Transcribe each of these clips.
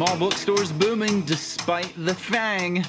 Small bookstores booming despite the FANG.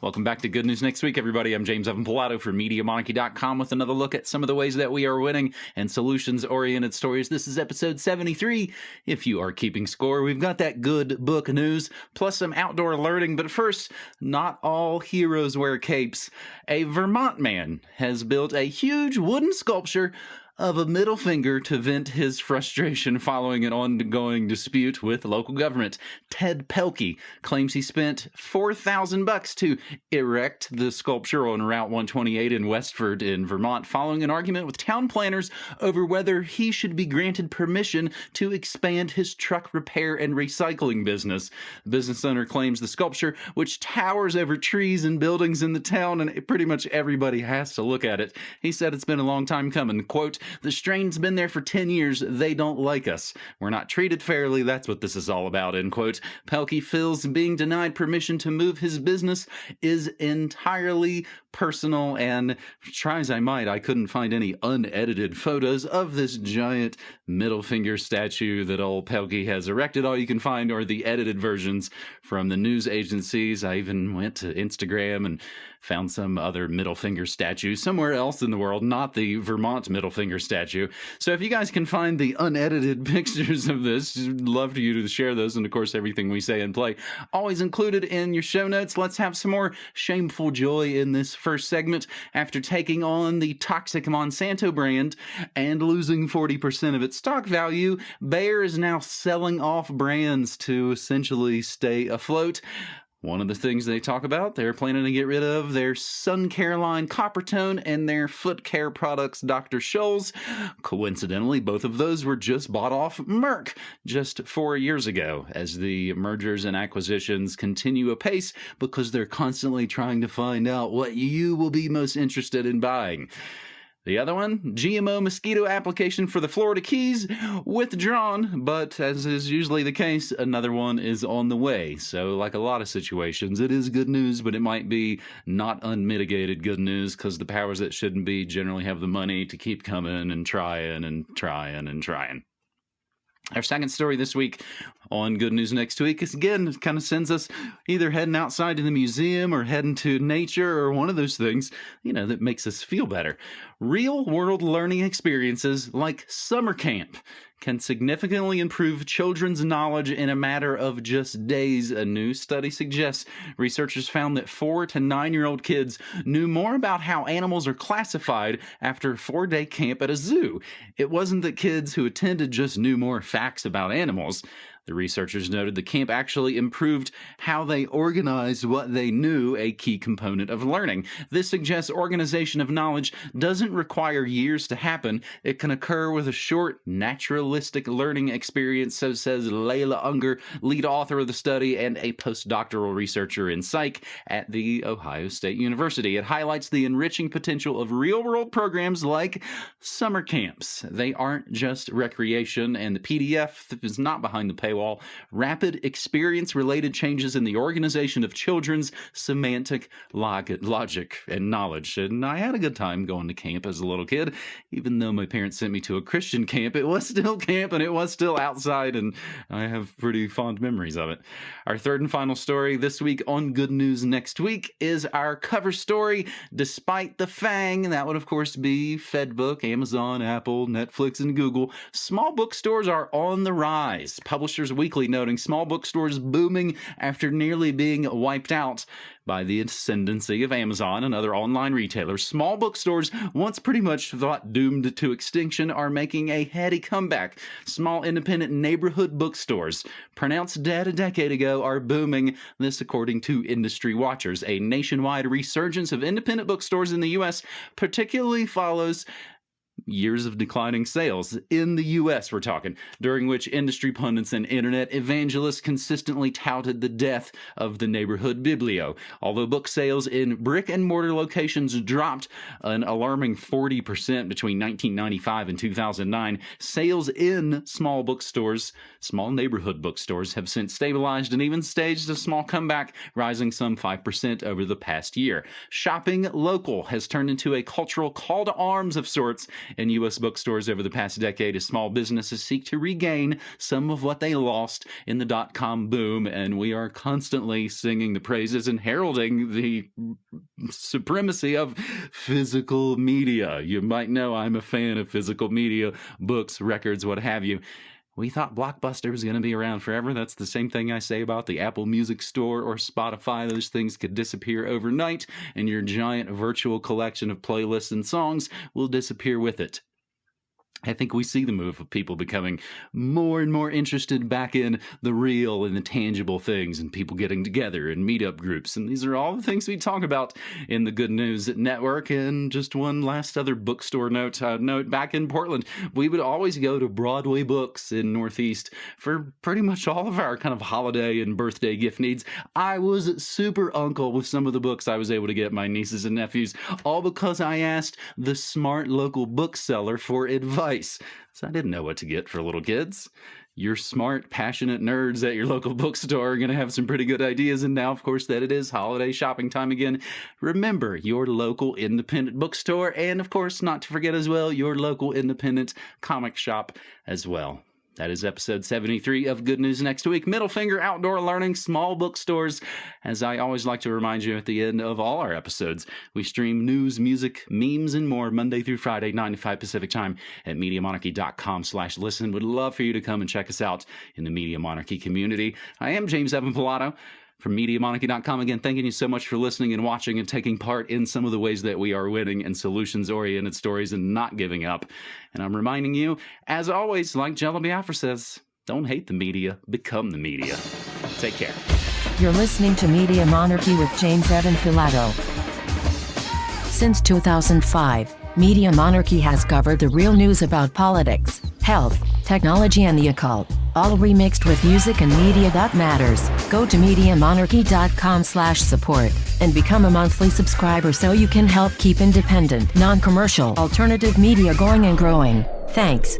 Welcome back to Good News Next Week, everybody. I'm James Evan Pilato for MediaMonarchy.com with another look at some of the ways that we are winning and solutions oriented stories. This is episode 73. If you are keeping score, we've got that good book news plus some outdoor learning. But first, not all heroes wear capes. A Vermont man has built a huge wooden sculpture of a middle finger to vent his frustration following an ongoing dispute with local government. Ted Pelkey claims he spent 4000 bucks to erect the sculpture on Route 128 in Westford in Vermont following an argument with town planners over whether he should be granted permission to expand his truck repair and recycling business. The business owner claims the sculpture, which towers over trees and buildings in the town and pretty much everybody has to look at it. He said it's been a long time coming. Quote, the strain's been there for 10 years. They don't like us. We're not treated fairly. That's what this is all about, end quote. Pelkey feels being denied permission to move his business is entirely personal and try as I might, I couldn't find any unedited photos of this giant middle finger statue that old Pelkey has erected. All you can find are the edited versions from the news agencies. I even went to Instagram and found some other middle finger statue somewhere else in the world, not the Vermont middle finger statue. So if you guys can find the unedited pictures of this, love for you to share those. And of course, everything we say and play always included in your show notes. Let's have some more shameful joy in this first segment. After taking on the toxic Monsanto brand and losing 40% of its stock value, Bayer is now selling off brands to essentially stay afloat. One of the things they talk about, they're planning to get rid of their Sun Careline Coppertone and their foot care products, Dr. Scholl's. Coincidentally, both of those were just bought off Merck just four years ago as the mergers and acquisitions continue apace because they're constantly trying to find out what you will be most interested in buying. The other one, GMO mosquito application for the Florida Keys, withdrawn, but as is usually the case, another one is on the way. So, like a lot of situations, it is good news, but it might be not unmitigated good news because the powers that shouldn't be generally have the money to keep coming and trying and trying and trying. Our second story this week on Good News Next Week is again, kind of sends us either heading outside to the museum or heading to nature or one of those things, you know, that makes us feel better. Real world learning experiences like summer camp can significantly improve children's knowledge in a matter of just days. A new study suggests researchers found that four to nine year old kids knew more about how animals are classified after a four day camp at a zoo. It wasn't that kids who attended just knew more facts about animals. The researchers noted the camp actually improved how they organized what they knew, a key component of learning. This suggests organization of knowledge doesn't require years to happen. It can occur with a short, naturalistic learning experience, so says Layla Unger, lead author of the study and a postdoctoral researcher in psych at the Ohio State University. It highlights the enriching potential of real world programs like summer camps. They aren't just recreation, and the PDF is not behind the paywall paywall, rapid experience related changes in the organization of children's semantic log- logic and knowledge. And I had a good time going to camp as a little kid. Even though my parents sent me to a Christian camp, it was still camp and it was still outside, and I have pretty fond memories of it. Our third and final story this week on Good News Next Week is our cover story, Despite the Fang. That would, of course, be Facebook, Amazon, Apple, Netflix, and Google. Small bookstores are on the rise. Publishers Weekly noting small bookstores booming after nearly being wiped out by the ascendancy of Amazon and other online retailers. Small bookstores, once pretty much thought doomed to extinction, are making a heady comeback. Small independent neighborhood bookstores, pronounced dead a decade ago, are booming. This, according to industry watchers. A nationwide resurgence of independent bookstores in the U.S. particularly follows years of declining sales in the US, we're talking, during which industry pundits and internet evangelists consistently touted the death of the neighborhood biblio. Although book sales in brick and mortar locations dropped an alarming 40% between 1995 and 2009, sales in small bookstores, small neighborhood bookstores, have since stabilized and even staged a small comeback, rising some 5% over the past year. Shopping local has turned into a cultural call to arms of sorts in U.S. bookstores over the past decade as small businesses seek to regain some of what they lost in the dot com boom. And we are constantly singing the praises and heralding the supremacy of physical media. You might know I'm a fan of physical media, books, records, what have you. We thought Blockbuster was going to be around forever. That's the same thing I say about the Apple Music Store or Spotify. Those things could disappear overnight, and your giant virtual collection of playlists and songs will disappear with it. I think we see the move of people becoming more and more interested back in the real and the tangible things and people getting together in meetup groups. And these are all the things we talk about in the Good News Network. And just one last other bookstore note, uh, note back in Portland, we would always go to Broadway Books in Northeast for pretty much all of our kind of holiday and birthday gift needs. I was super uncle with some of the books I was able to get my nieces and nephews, all because I asked the smart local bookseller for advice So I didn't know what to get for little kids. Your smart, passionate nerds at your local bookstore are going to have some pretty good ideas. And now, of course, that it is holiday shopping time again, remember your local independent bookstore. And, of course, not to forget as well, your local independent comic shop as well. That is episode 73 of Good News Next Week. Middle finger outdoor learning, small bookstores. As I always like to remind you at the end of all our episodes, we stream news, music, memes, and more Monday through Friday, 9 to 5 Pacific time at MediaMonarchy.com slash listen. Would love for you to come and check us out in the Media Monarchy community. I am James Evan Pilato from MediaMonarchy.com. Again, thanking you so much for listening and watching and taking part in some of the ways that we are winning and solutions oriented stories and not giving up. And I'm reminding you, as always, like Jello Biafra says, don't hate the media, become the media. Take care. You're listening to Media Monarchy with James Evan Pilato. Since 2005, Media Monarchy has covered the real news about politics, health, technology and the occult, all remixed with music and media that matters. Go to MediaMonarchy.com slash support and become a monthly subscriber so you can help keep independent, non-commercial, alternative media going and growing. Thanks.